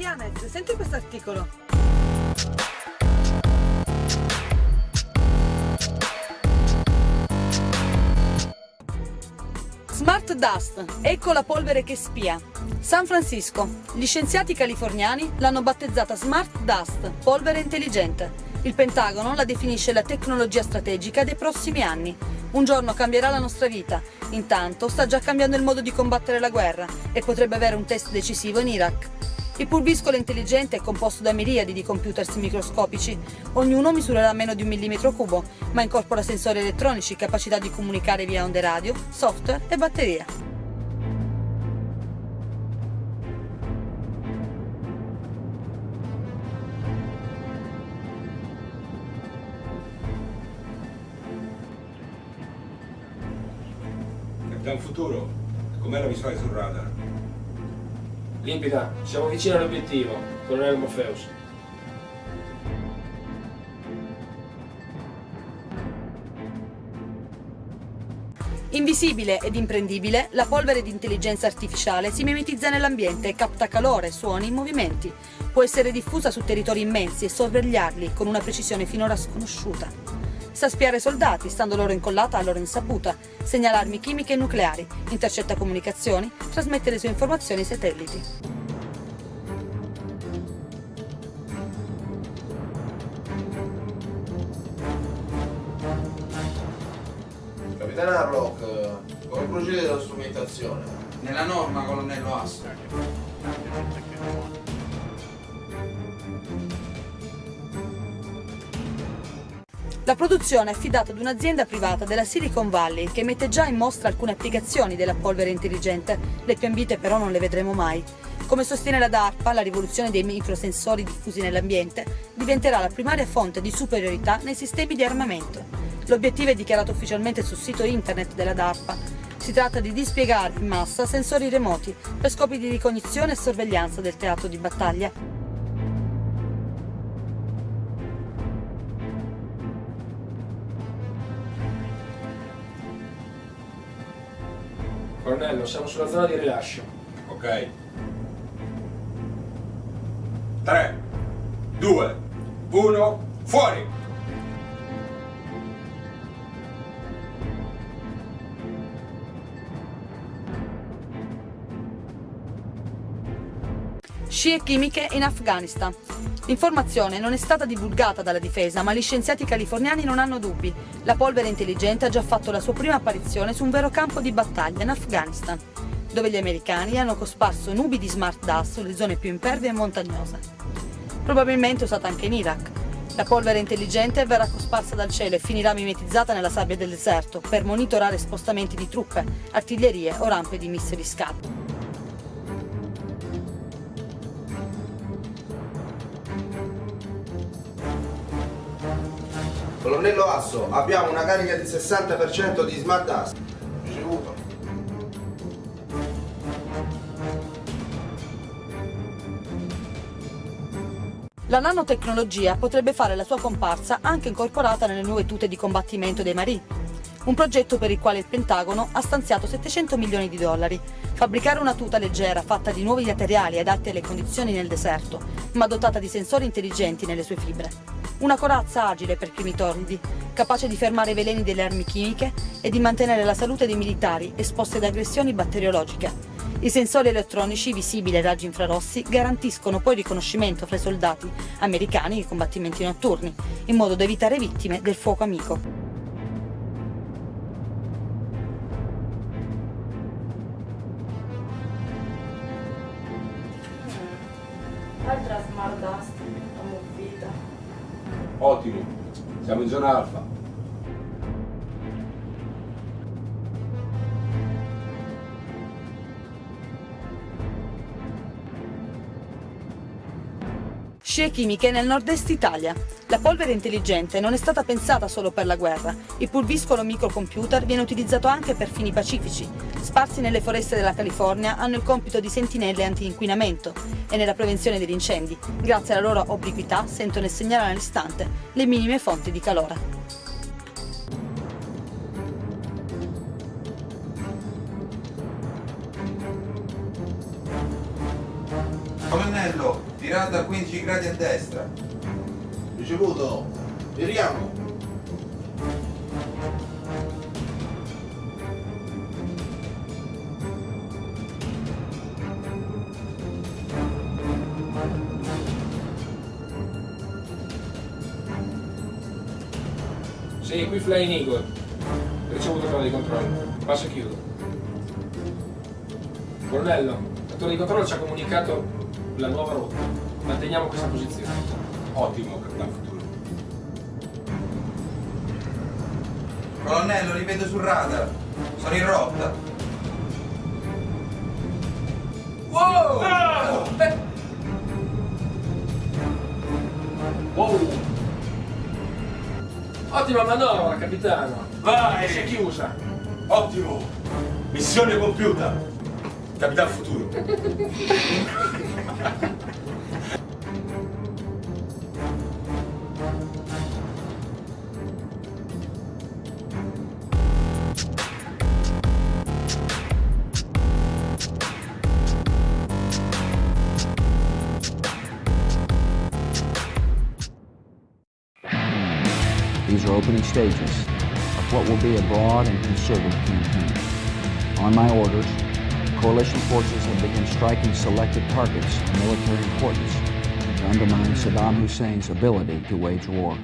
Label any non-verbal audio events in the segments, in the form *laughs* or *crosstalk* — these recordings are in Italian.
Yanez, senti questo articolo. Smart Dust, ecco la polvere che spia. San Francisco, gli scienziati californiani l'hanno battezzata Smart Dust, polvere intelligente. Il Pentagono la definisce la tecnologia strategica dei prossimi anni. Un giorno cambierà la nostra vita, intanto sta già cambiando il modo di combattere la guerra e potrebbe avere un test decisivo in Iraq. Il pulviscolo intelligente è composto da miriadi di computers microscopici. Ognuno misurerà meno di un millimetro cubo, ma incorpora sensori elettronici, capacità di comunicare via onde radio, software e batteria. Capitan Futuro, com'è la visuale sul radar? Limpida, siamo vicini all'obiettivo, colonnello Morpheus. Invisibile ed imprendibile, la polvere di intelligenza artificiale si mimetizza nell'ambiente e capta calore, suoni, movimenti. Può essere diffusa su territori immensi e sorvegliarli con una precisione finora sconosciuta. Sa spiare soldati, stando loro incollata a loro insaputa, segna armi chimiche e nucleari, intercetta comunicazioni, trasmette le sue informazioni ai satelliti. Capitano Harlock, come procede la strumentazione? Nella norma, colonnello Asso. La produzione è affidata ad un'azienda privata della Silicon Valley che mette già in mostra alcune applicazioni della polvere intelligente, le più ambite però non le vedremo mai. Come sostiene la DARPA, la rivoluzione dei microsensori diffusi nell'ambiente diventerà la primaria fonte di superiorità nei sistemi di armamento. L'obiettivo è dichiarato ufficialmente sul sito internet della DARPA. Si tratta di dispiegare in massa sensori remoti per scopi di ricognizione e sorveglianza del teatro di battaglia Colonnello, siamo sulla zona di rilascio. Ok. 3, 2, 1, fuori! Scie chimiche in Afghanistan. L'informazione non è stata divulgata dalla difesa, ma gli scienziati californiani non hanno dubbi. La polvere intelligente ha già fatto la sua prima apparizione su un vero campo di battaglia in Afghanistan, dove gli americani hanno cosparso nubi di smart dust sulle zone più impervie e montagnose. Probabilmente usata anche in Iraq. La polvere intelligente verrà cosparsa dal cielo e finirà mimetizzata nella sabbia del deserto per monitorare spostamenti di truppe, artiglierie o rampe di missili scatto. Colonnello Asso, abbiamo una carica di 60% di Smart Dust. Ricevuto. La nanotecnologia potrebbe fare la sua comparsa anche incorporata nelle nuove tute di combattimento dei Marì, un progetto per il quale il Pentagono ha stanziato 700 milioni di dollari. Fabbricare una tuta leggera fatta di nuovi materiali adatti alle condizioni nel deserto, ma dotata di sensori intelligenti nelle sue fibre. Una corazza agile per primi torridi, capace di fermare i veleni delle armi chimiche e di mantenere la salute dei militari esposti ad aggressioni batteriologiche. I sensori elettronici visibili ai raggi infrarossi garantiscono poi riconoscimento fra i soldati americani nei combattimenti notturni, in modo da evitare vittime del fuoco amico. Ottimo, siamo in zona alfa. Scie chimiche nel nord-est Italia. La polvere intelligente non è stata pensata solo per la guerra. Il pulviscolo microcomputer viene utilizzato anche per fini pacifici. Sparsi nelle foreste della California hanno il compito di sentinelle anti-inquinamento e nella prevenzione degli incendi. Grazie alla loro obliquità sentono e segnalano all'istante le minime fonti di calore. Destra. Ricevuto. Viriamo. Sì, qui Flying Eagle. Ricevuto torre di controllo. Passo e chiudo. Colonnello, la di controllo ci ha comunicato la nuova rotta. Manteniamo questa posizione. Ottimo, Capitan Futuro. Colonnello, li vedo sul radar. Sono in rotta. Wow! Wow! Ottima manovra, capitano. Vai! Si è chiusa. Ottimo! Missione compiuta! Capitan Futuro. *laughs* These are opening stages of what will be a broad and concerted campaign. On my orders, coalition forces have begun striking selected targets of military importance to undermine Saddam Hussein's ability to wage war.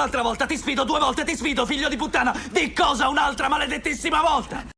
Un'altra volta? Ti sfido due volte, ti sfido, figlio di puttana! Di cosa un'altra maledettissima volta?